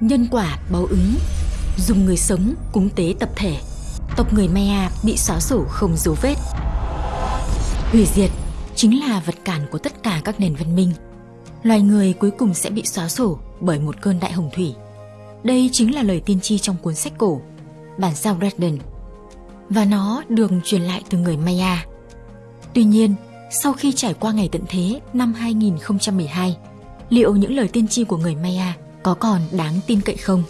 Nhân quả báo ứng. Dùng người sống cúng tế tập thể. Tộc người Maya bị xóa sổ không dấu vết. Hủy diệt chính là vật cản của tất cả các nền văn minh. Loài người cuối cùng sẽ bị xóa sổ bởi một cơn đại hồng thủy. Đây chính là lời tiên tri trong cuốn sách cổ Bản sao Redden. Và nó được truyền lại từ người Maya. Tuy nhiên, sau khi trải qua ngày tận thế năm 2012 Liệu những lời tiên tri của người Maya có còn đáng tin cậy không?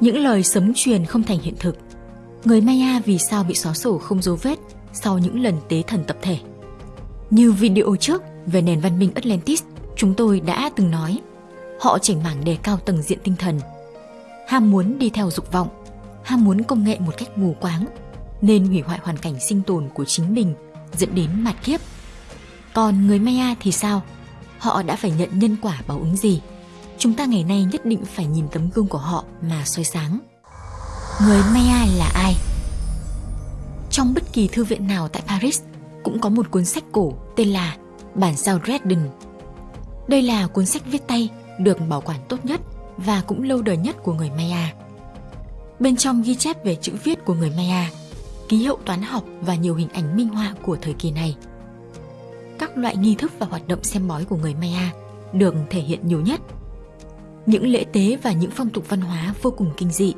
Những lời sấm truyền không thành hiện thực. Người Maya vì sao bị xóa sổ không dấu vết sau những lần tế thần tập thể? Như video trước về nền văn minh Atlantis, chúng tôi đã từng nói, họ chỉnh mảng đề cao tầng diện tinh thần. Ham muốn đi theo dục vọng, ham muốn công nghệ một cách mù quáng, nên hủy hoại hoàn cảnh sinh tồn của chính mình dẫn đến mạt kiếp. Còn người Maya thì sao? Họ đã phải nhận nhân quả báo ứng gì? Chúng ta ngày nay nhất định phải nhìn tấm gương của họ mà soi sáng. Người Maya là ai? Trong bất kỳ thư viện nào tại Paris cũng có một cuốn sách cổ tên là Bản sao Redden. Đây là cuốn sách viết tay được bảo quản tốt nhất và cũng lâu đời nhất của người Maya. Bên trong ghi chép về chữ viết của người Maya, ký hiệu toán học và nhiều hình ảnh minh họa của thời kỳ này. Các loại nghi thức và hoạt động xem bói của người Maya được thể hiện nhiều nhất những lễ tế và những phong tục văn hóa vô cùng kinh dị.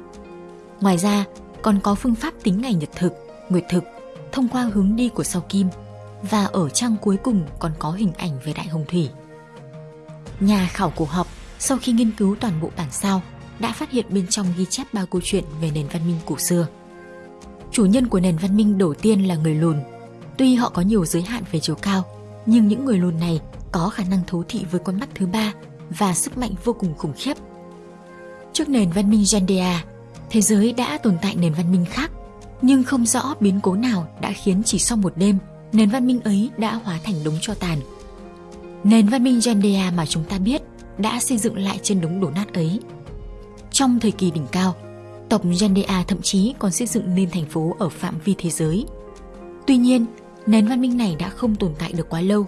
Ngoài ra, còn có phương pháp tính ngày nhật thực, nguyệt thực thông qua hướng đi của sao kim và ở trang cuối cùng còn có hình ảnh về đại hồng thủy. Nhà khảo cổ học sau khi nghiên cứu toàn bộ bản sao đã phát hiện bên trong ghi chép ba câu chuyện về nền văn minh cổ xưa. Chủ nhân của nền văn minh đầu tiên là người lùn. Tuy họ có nhiều giới hạn về chiều cao, nhưng những người lùn này có khả năng thấu thị với con mắt thứ ba và sức mạnh vô cùng khủng khiếp. Trước nền văn minh Gendea, thế giới đã tồn tại nền văn minh khác, nhưng không rõ biến cố nào đã khiến chỉ sau một đêm, nền văn minh ấy đã hóa thành đống cho tàn. Nền văn minh Gendea mà chúng ta biết đã xây dựng lại trên đống đổ nát ấy. Trong thời kỳ đỉnh cao, tộc Gendea thậm chí còn xây dựng nên thành phố ở phạm vi thế giới. Tuy nhiên, nền văn minh này đã không tồn tại được quá lâu.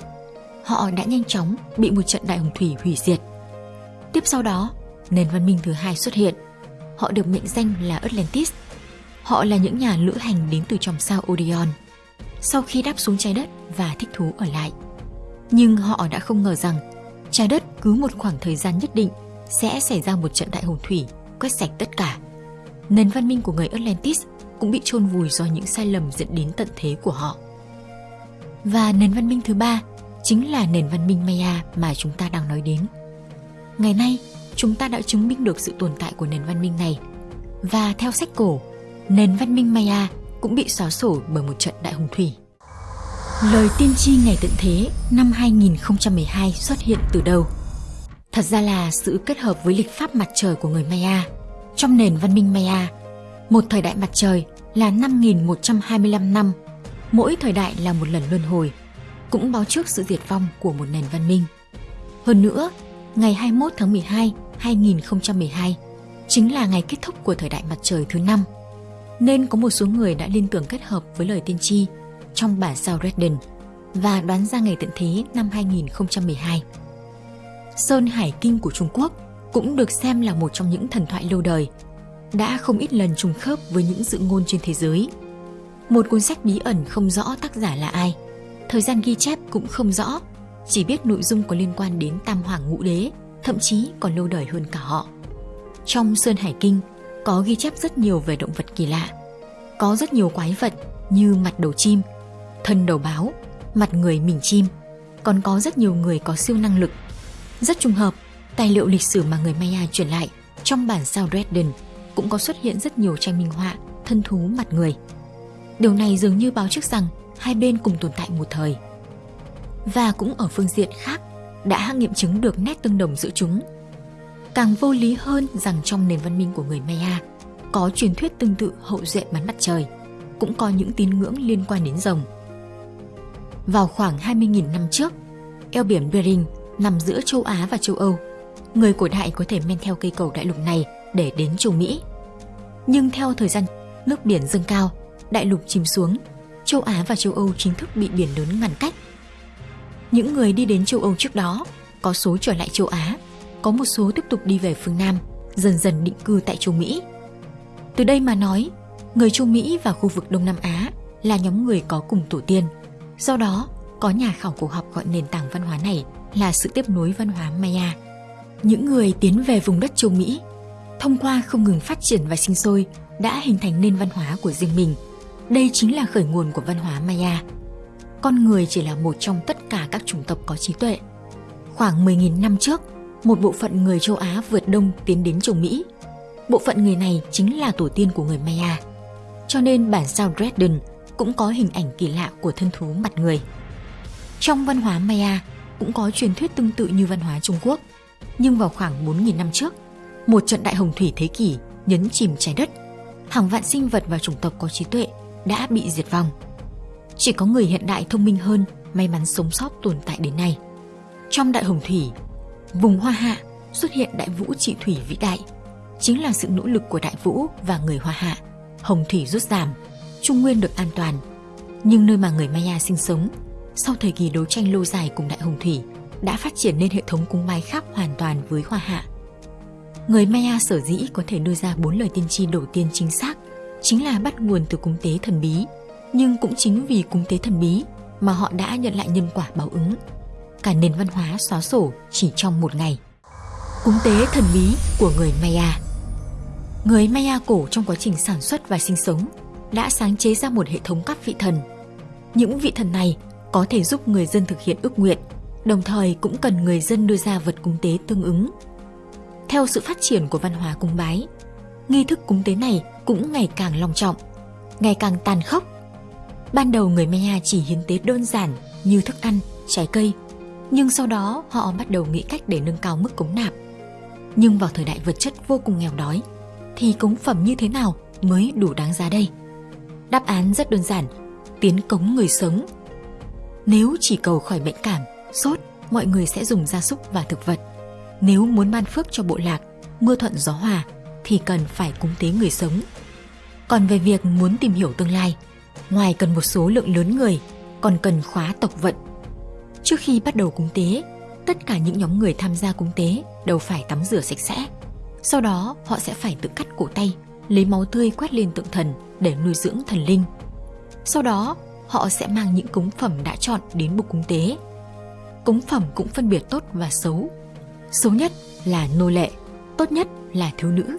Họ đã nhanh chóng bị một trận đại hồng thủy hủy diệt – Tiếp sau đó, nền văn minh thứ hai xuất hiện. Họ được mệnh danh là Atlantis. Họ là những nhà lữ hành đến từ chòm sao Orion. Sau khi đáp xuống trái đất và thích thú ở lại. Nhưng họ đã không ngờ rằng trái đất cứ một khoảng thời gian nhất định sẽ xảy ra một trận đại hồng thủy quét sạch tất cả. Nền văn minh của người Atlantis cũng bị chôn vùi do những sai lầm dẫn đến tận thế của họ. Và nền văn minh thứ ba chính là nền văn minh Maya mà chúng ta đang nói đến. Ngày nay, chúng ta đã chứng minh được sự tồn tại của nền văn minh này. Và theo sách cổ, nền văn minh Maya cũng bị xóa sổ bởi một trận đại hồng thủy. Lời tiên tri ngày tận thế năm 2012 xuất hiện từ đâu? Thật ra là sự kết hợp với lịch pháp mặt trời của người Maya. Trong nền văn minh Maya, một thời đại mặt trời là 5.125 năm, mỗi thời đại là một lần luân hồi, cũng báo trước sự diệt vong của một nền văn minh. Hơn nữa, ngày 21 tháng 12, 2012 chính là ngày kết thúc của thời đại mặt trời thứ năm. Nên có một số người đã liên tưởng kết hợp với lời tiên tri trong bản sao Redden và đoán ra ngày tận thế năm 2012. Sơn Hải Kinh của Trung Quốc cũng được xem là một trong những thần thoại lâu đời, đã không ít lần trùng khớp với những dự ngôn trên thế giới. Một cuốn sách bí ẩn không rõ tác giả là ai, thời gian ghi chép cũng không rõ chỉ biết nội dung có liên quan đến tam hoàng ngũ đế, thậm chí còn lâu đời hơn cả họ. Trong Sơn Hải Kinh có ghi chép rất nhiều về động vật kỳ lạ. Có rất nhiều quái vật như mặt đầu chim, thân đầu báo, mặt người mình chim, còn có rất nhiều người có siêu năng lực. Rất trùng hợp, tài liệu lịch sử mà người Maya truyền lại trong bản sao Dresden cũng có xuất hiện rất nhiều tranh minh họa thân thú mặt người. Điều này dường như báo trước rằng hai bên cùng tồn tại một thời và cũng ở phương diện khác đã nghiệm chứng được nét tương đồng giữa chúng. Càng vô lý hơn rằng trong nền văn minh của người Maya có truyền thuyết tương tự hậu duệ bắn mặt trời, cũng có những tín ngưỡng liên quan đến rồng. Vào khoảng 20.000 năm trước, eo biển Bering nằm giữa châu Á và châu Âu. Người cổ đại có thể men theo cây cầu đại lục này để đến châu Mỹ. Nhưng theo thời gian nước biển dâng cao, đại lục chìm xuống, châu Á và châu Âu chính thức bị biển lớn ngăn cách những người đi đến châu Âu trước đó có số trở lại châu Á, có một số tiếp tục đi về phương Nam dần dần định cư tại châu Mỹ. Từ đây mà nói, người châu Mỹ và khu vực Đông Nam Á là nhóm người có cùng tổ tiên. Do đó, có nhà khảo cổ học gọi nền tảng văn hóa này là sự tiếp nối văn hóa Maya. Những người tiến về vùng đất châu Mỹ, thông qua không ngừng phát triển và sinh sôi, đã hình thành nên văn hóa của riêng mình. Đây chính là khởi nguồn của văn hóa Maya. Con người chỉ là một trong tất cả các chủng tộc có trí tuệ. Khoảng 10.000 năm trước, một bộ phận người châu Á vượt đông tiến đến châu Mỹ. Bộ phận người này chính là tổ tiên của người Maya. Cho nên bản sao Dresden cũng có hình ảnh kỳ lạ của thân thú mặt người. Trong văn hóa Maya cũng có truyền thuyết tương tự như văn hóa Trung Quốc, nhưng vào khoảng 4.000 năm trước, một trận đại hồng thủy thế kỷ nhấn chìm trái đất, hàng vạn sinh vật và chủng tộc có trí tuệ đã bị diệt vong. Chỉ có người hiện đại thông minh hơn may mắn sống sót tồn tại đến nay. Trong đại hồng thủy, vùng Hoa Hạ xuất hiện đại vũ trị thủy vĩ đại, chính là sự nỗ lực của đại vũ và người Hoa Hạ. Hồng thủy rút giảm, Trung Nguyên được an toàn. Nhưng nơi mà người Maya sinh sống, sau thời kỳ đấu tranh lâu dài cùng đại hồng thủy, đã phát triển nên hệ thống cúng bái khác hoàn toàn với Hoa Hạ. Người Maya sở dĩ có thể đưa ra bốn lời tiên tri đầu tiên chính xác chính là bắt nguồn từ cúng tế thần bí. Nhưng cũng chính vì cúng tế thần bí mà họ đã nhận lại nhân quả báo ứng. Cả nền văn hóa xóa sổ chỉ trong một ngày. Cúng tế thần bí của người Maya Người Maya cổ trong quá trình sản xuất và sinh sống đã sáng chế ra một hệ thống các vị thần. Những vị thần này có thể giúp người dân thực hiện ước nguyện, đồng thời cũng cần người dân đưa ra vật cúng tế tương ứng. Theo sự phát triển của văn hóa cúng bái, nghi thức cúng tế này cũng ngày càng long trọng, ngày càng tàn khốc. Ban đầu người Maya chỉ hiến tế đơn giản như thức ăn, trái cây, nhưng sau đó họ bắt đầu nghĩ cách để nâng cao mức cúng nạp. Nhưng vào thời đại vật chất vô cùng nghèo đói, thì cống phẩm như thế nào mới đủ đáng giá đây? Đáp án rất đơn giản, tiến cống người sống. Nếu chỉ cầu khỏi bệnh cảm, sốt, mọi người sẽ dùng gia súc và thực vật. Nếu muốn ban phước cho bộ lạc, mưa thuận gió hòa, thì cần phải cúng tế người sống. Còn về việc muốn tìm hiểu tương lai, ngoài cần một số lượng lớn người, còn cần khóa tộc vận. Trước khi bắt đầu cúng tế, tất cả những nhóm người tham gia cúng tế đều phải tắm rửa sạch sẽ. Sau đó họ sẽ phải tự cắt cổ tay, lấy máu tươi quét lên tượng thần để nuôi dưỡng thần linh. Sau đó, họ sẽ mang những cúng phẩm đã chọn đến bục cúng tế. Cúng phẩm cũng phân biệt tốt và xấu. Xấu nhất là nô lệ, tốt nhất là thiếu nữ.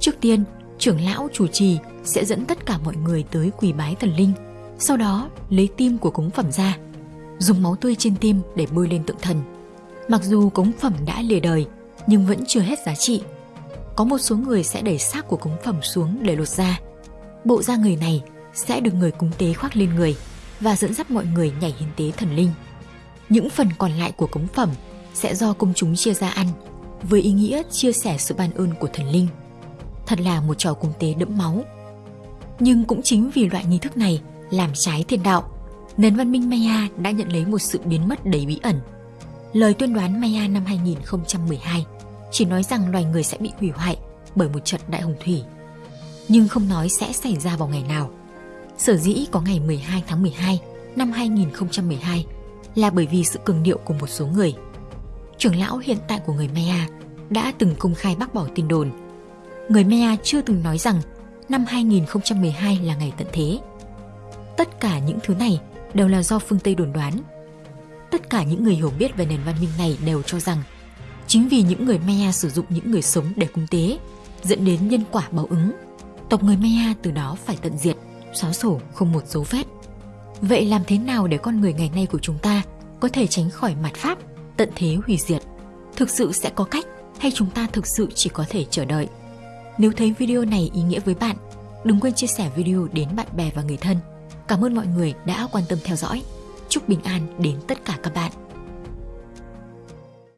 Trước tiên, trưởng lão chủ trì sẽ dẫn tất cả mọi người tới quỳ bái thần linh, sau đó lấy tim của cúng phẩm ra, dùng máu tươi trên tim để bôi lên tượng thần. Mặc dù cúng phẩm đã lìa đời, nhưng vẫn chưa hết giá trị. Có một số người sẽ đẩy xác của cúng phẩm xuống để lột da. Bộ da người này sẽ được người cúng tế khoác lên người và dẫn dắt mọi người nhảy hiến tế thần linh. Những phần còn lại của cống phẩm sẽ do công chúng chia ra ăn với ý nghĩa chia sẻ sự ban ơn của thần linh. Thật là một trò cung tế đẫm máu. Nhưng cũng chính vì loại nghi thức này làm trái thiên đạo, nền văn minh Maya đã nhận lấy một sự biến mất đầy bí ẩn. Lời tuyên đoán Maya năm 2012 chỉ nói rằng loài người sẽ bị hủy hoại bởi một trận đại hồng thủy, nhưng không nói sẽ xảy ra vào ngày nào. Sở dĩ có ngày 12 tháng 12 năm 2012 là bởi vì sự cường điệu của một số người. Trưởng lão hiện tại của người Maya đã từng công khai bác bỏ tin đồn. Người Maya chưa từng nói rằng năm 2012 là ngày tận thế. Tất cả những thứ này đều là do phương Tây đồn đoán. Tất cả những người hiểu biết về nền văn minh này đều cho rằng chính vì những người Maya sử dụng những người sống để cung tế, dẫn đến nhân quả báo ứng. Tộc người Maya từ đó phải tận diệt, xóa sổ không một dấu vết. Vậy làm thế nào để con người ngày nay của chúng ta có thể tránh khỏi mặt pháp, tận thế hủy diệt? Thực sự sẽ có cách hay chúng ta thực sự chỉ có thể chờ đợi? Nếu thấy video này ý nghĩa với bạn, đừng quên chia sẻ video đến bạn bè và người thân. Cảm ơn mọi người đã quan tâm theo dõi. Chúc bình an đến tất cả các bạn.